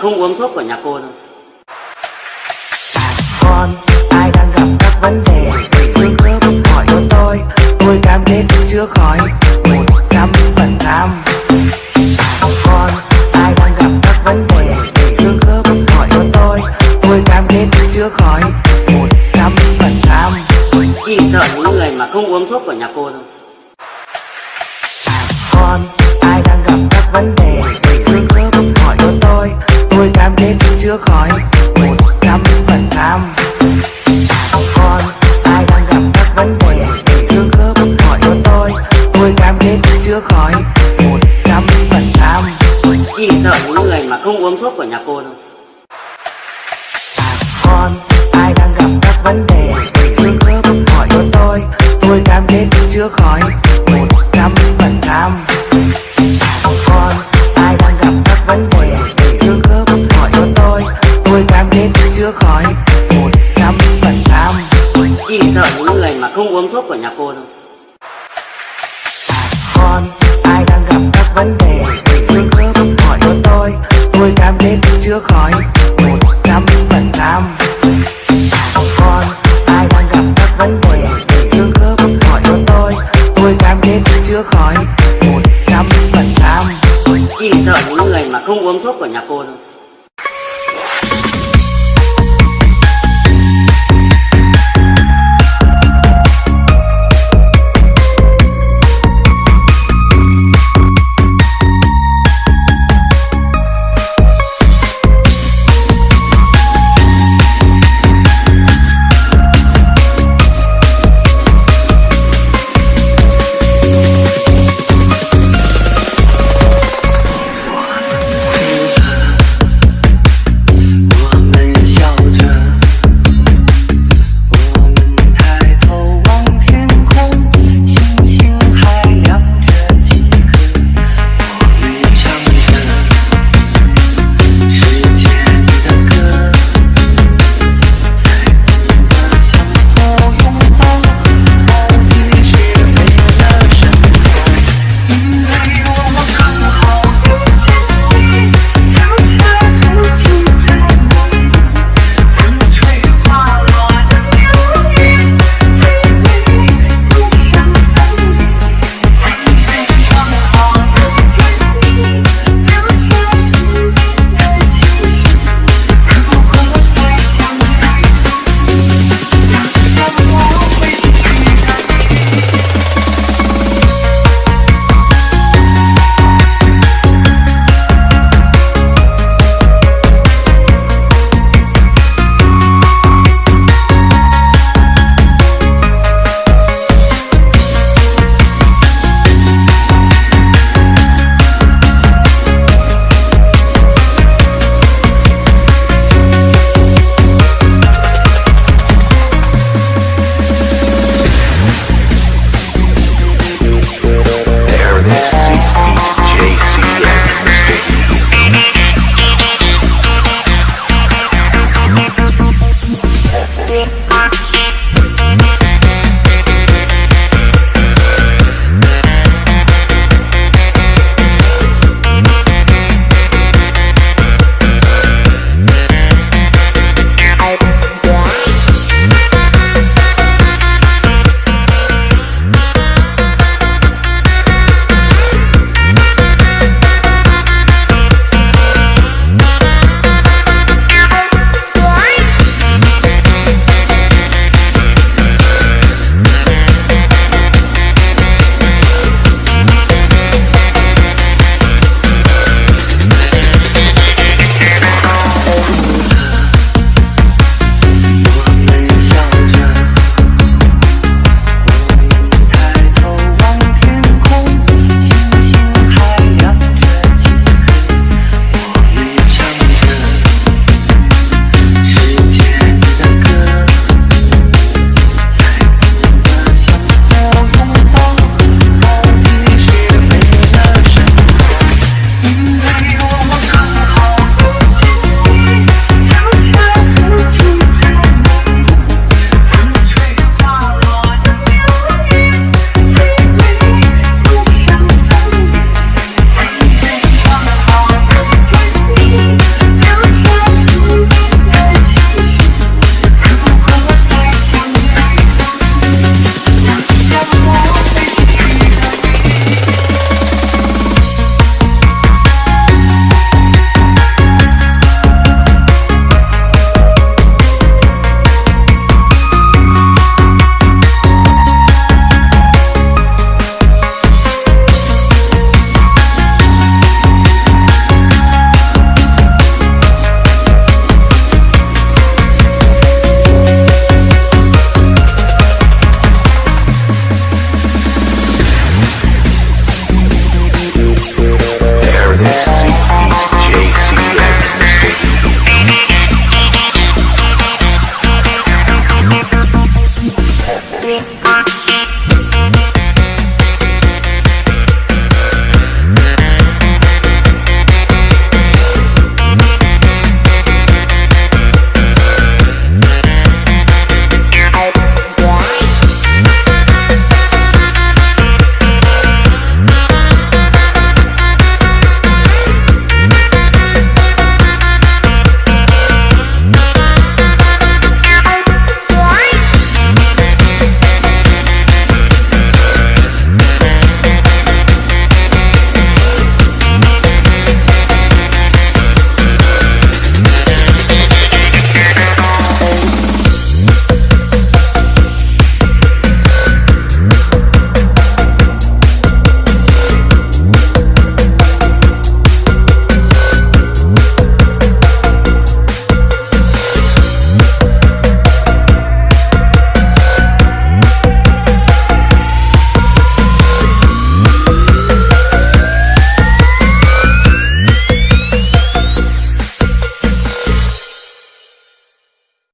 không uống thuốc của nhà cô đâu. Con ai đang gặp các vấn đề? Xương khớp hỏi cho tôi. Tôi cam kết chữa khỏi. Một trăm phần trăm. Con ai đang gặp các vấn đề? Xương khớp hỏi cho tôi. Tôi cam kết chữa khỏi. Một trăm phần trăm. Chỉ sợ những người mà không uống thuốc của nhà cô thôi. Con ai đang gặp các vấn đề kết chữa khỏi. Một trăm phần trăm. Không uống thuốc của nhà cô thôi con ai đang gặp các vấn đề? Xương khớp hỏi cho tôi. Tôi cam kết chữa khỏi một trăm phần trăm. Con ai đang gặp các vấn đề? Xương khớp hỏi cho tôi. Tôi cam kết chữa khỏi một trăm phần trăm. Chỉ sợ những người mà không uống thuốc của nhà cô thôi